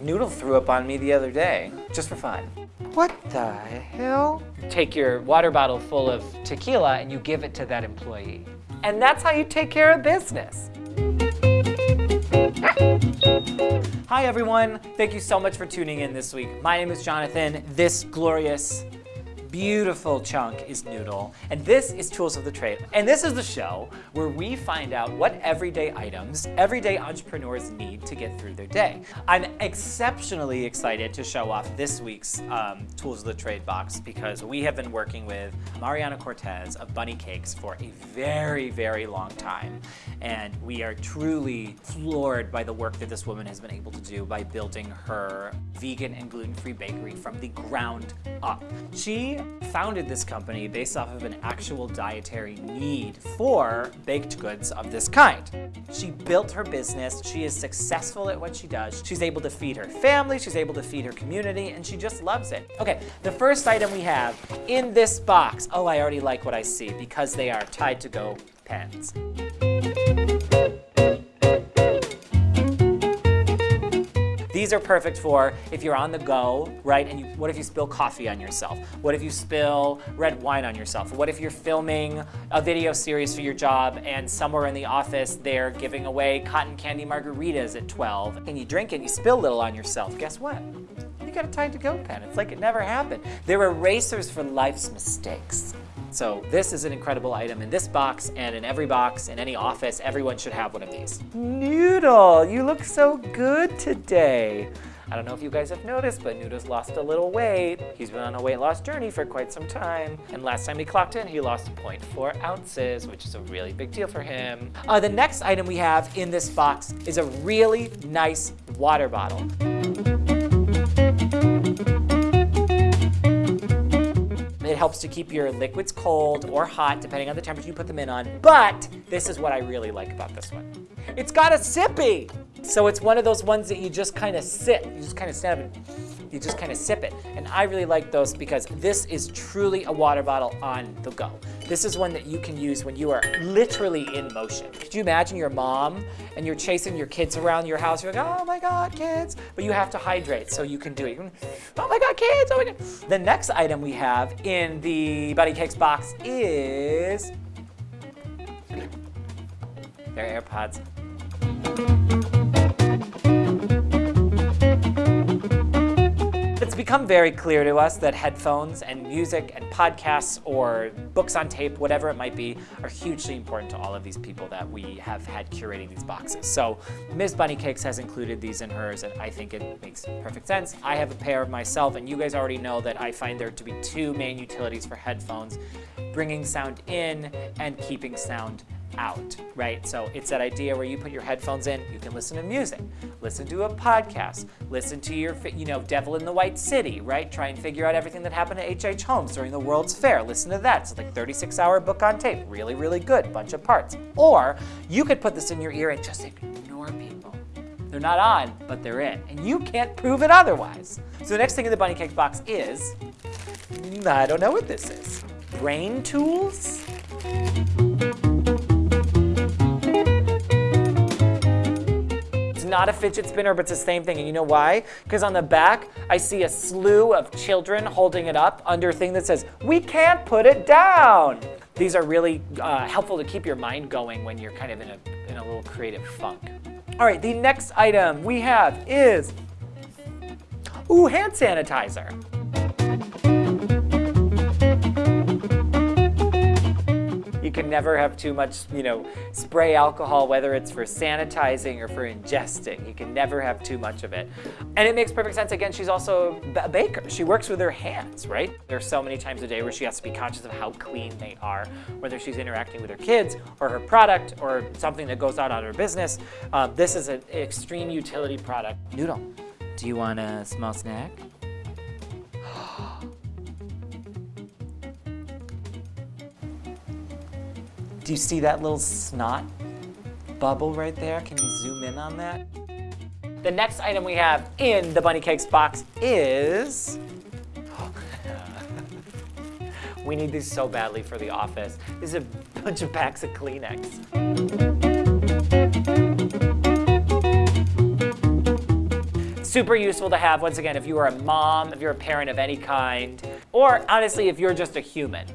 Noodle threw up on me the other day, just for fun. What the hell? Take your water bottle full of tequila and you give it to that employee. And that's how you take care of business. Hi everyone, thank you so much for tuning in this week. My name is Jonathan. This glorious beautiful chunk is Noodle, and this is Tools of the Trade. And this is the show where we find out what everyday items everyday entrepreneurs need to get through their day. I'm exceptionally excited to show off this week's um, Tools of the Trade box because we have been working with Mariana Cortez of Bunny Cakes for a very, very long time. And we are truly floored by the work that this woman has been able to do by building her vegan and gluten-free bakery from the ground up. She founded this company based off of an actual dietary need for baked goods of this kind. She built her business, she is successful at what she does, she's able to feed her family, she's able to feed her community, and she just loves it. Okay, the first item we have in this box, oh, I already like what I see because they are Tide to Go pens. These are perfect for if you're on the go, right? And you, what if you spill coffee on yourself? What if you spill red wine on yourself? What if you're filming a video series for your job and somewhere in the office they're giving away cotton candy margaritas at 12 and you drink it and you spill a little on yourself? Guess what? You got a Tide to Go pen. It's like it never happened. They're erasers for life's mistakes. So this is an incredible item in this box and in every box, in any office, everyone should have one of these. Noodle, you look so good today. I don't know if you guys have noticed, but Noodle's lost a little weight. He's been on a weight loss journey for quite some time. And last time he clocked in, he lost 0.4 ounces, which is a really big deal for him. Uh, the next item we have in this box is a really nice water bottle. Helps to keep your liquids cold or hot, depending on the temperature you put them in on. But this is what I really like about this one. It's got a sippy. So it's one of those ones that you just kind of sit. You just kind of stand up and you just kind of sip it. And I really like those because this is truly a water bottle on the go. This is one that you can use when you are literally in motion. Could you imagine your mom and you're chasing your kids around your house? You're like, oh my God, kids. But you have to hydrate so you can do it. Can, oh my God, kids, oh my God. The next item we have in the Bunny Cakes box is their AirPods. Become very clear to us that headphones and music and podcasts or books on tape, whatever it might be, are hugely important to all of these people that we have had curating these boxes. So Ms. Bunny Cakes has included these in hers and I think it makes perfect sense. I have a pair of myself and you guys already know that I find there to be two main utilities for headphones, bringing sound in and keeping sound out, right? So it's that idea where you put your headphones in, you can listen to music, listen to a podcast, listen to your, you know, Devil in the White City, right? Try and figure out everything that happened to H.H. Holmes during the World's Fair. Listen to that. It's like 36 hour book on tape. Really, really good. Bunch of parts. Or you could put this in your ear and just ignore people. They're not on, but they're in. And you can't prove it otherwise. So the next thing in the Bunny cake box is, I don't know what this is. Brain tools? Not a fidget spinner, but it's the same thing. And you know why? Because on the back, I see a slew of children holding it up under a thing that says, we can't put it down. These are really uh, helpful to keep your mind going when you're kind of in a, in a little creative funk. All right, the next item we have is, ooh, hand sanitizer. Can never have too much, you know, spray alcohol, whether it's for sanitizing or for ingesting. You can never have too much of it. And it makes perfect sense. Again, she's also a baker. She works with her hands, right? There's so many times a day where she has to be conscious of how clean they are, whether she's interacting with her kids or her product or something that goes out on her business. Um, this is an extreme utility product. Noodle, do you want a small snack? Do you see that little snot bubble right there? Can you zoom in on that? The next item we have in the Bunny Cakes box is... Oh, we need these so badly for the office. This is a bunch of packs of Kleenex. super useful to have, once again, if you are a mom, if you're a parent of any kind, or honestly, if you're just a human.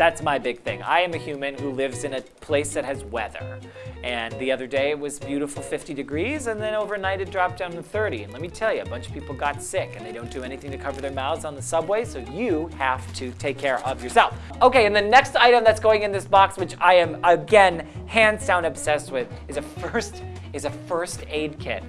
That's my big thing. I am a human who lives in a place that has weather. And the other day it was beautiful 50 degrees, and then overnight it dropped down to 30. And let me tell you, a bunch of people got sick, and they don't do anything to cover their mouths on the subway, so you have to take care of yourself. Okay, and the next item that's going in this box, which I am, again, hands down obsessed with, is a first, is a first aid kit.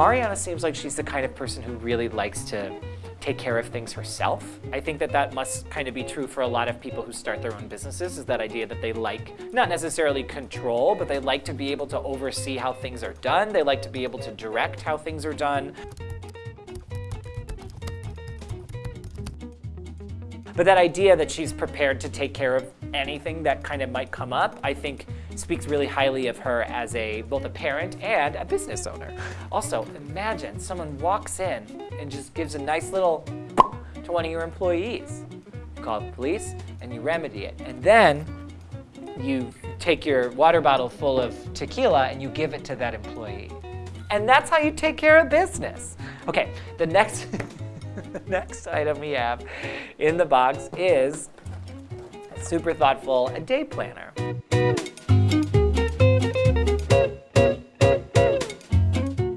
Mariana seems like she's the kind of person who really likes to take care of things herself. I think that that must kind of be true for a lot of people who start their own businesses, is that idea that they like, not necessarily control, but they like to be able to oversee how things are done. They like to be able to direct how things are done. But that idea that she's prepared to take care of anything that kind of might come up, I think speaks really highly of her as a both a parent and a business owner. Also, imagine someone walks in and just gives a nice little to one of your employees. You call the police and you remedy it. And then you take your water bottle full of tequila and you give it to that employee. And that's how you take care of business. Okay, the next, next item we have in the box is a super thoughtful a day planner.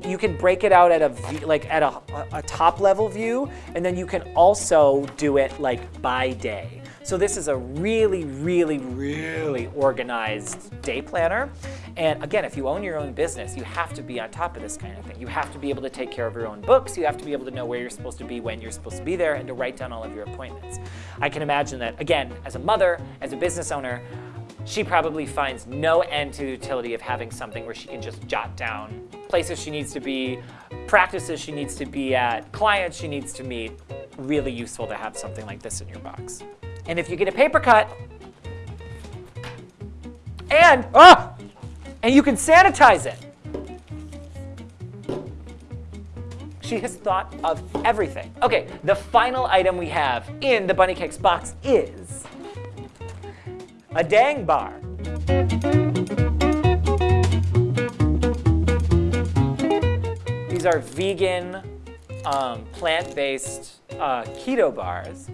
You can break it out at a like at a, a top level view, and then you can also do it like by day. So this is a really, really, really organized day planner. And again, if you own your own business, you have to be on top of this kind of thing. You have to be able to take care of your own books. You have to be able to know where you're supposed to be, when you're supposed to be there, and to write down all of your appointments. I can imagine that, again, as a mother, as a business owner, she probably finds no end to the utility of having something where she can just jot down places she needs to be, practices she needs to be at, clients she needs to meet. Really useful to have something like this in your box. And if you get a paper cut, and, ah, and you can sanitize it. She has thought of everything. Okay, the final item we have in the Bunny Cakes box is a Dang bar. These are vegan, um, plant-based uh, keto bars,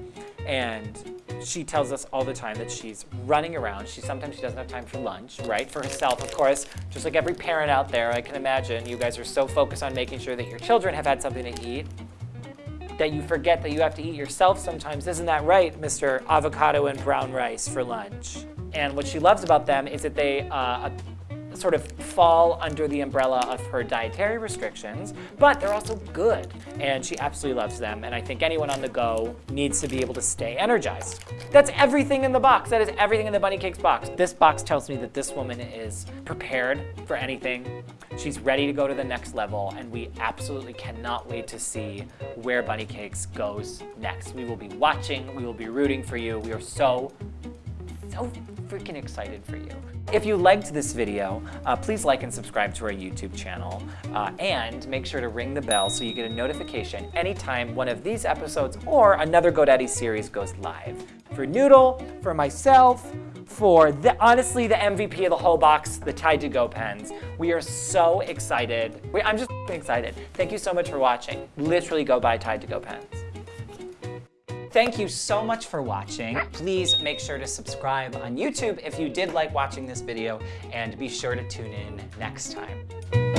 and she tells us all the time that she's running around. She sometimes she doesn't have time for lunch, right? For herself, of course. Just like every parent out there, I can imagine you guys are so focused on making sure that your children have had something to eat that you forget that you have to eat yourself sometimes. Isn't that right, Mr. Avocado and brown rice for lunch? And what she loves about them is that they uh, sort of fall under the umbrella of her dietary restrictions, but they're also good. And she absolutely loves them. And I think anyone on the go needs to be able to stay energized. That's everything in the box. That is everything in the Bunny Cakes box. This box tells me that this woman is prepared for anything. She's ready to go to the next level, and we absolutely cannot wait to see where Bunny Cakes goes next. We will be watching, we will be rooting for you. We are so, so freaking excited for you. If you liked this video, uh, please like and subscribe to our YouTube channel, uh, and make sure to ring the bell so you get a notification anytime one of these episodes or another GoDaddy series goes live. For Noodle, for myself, for the, honestly the MVP of the whole box, the Tide to Go pens. We are so excited. We, I'm just excited. Thank you so much for watching. Literally go buy Tide to Go pens. Thank you so much for watching. Please make sure to subscribe on YouTube if you did like watching this video and be sure to tune in next time.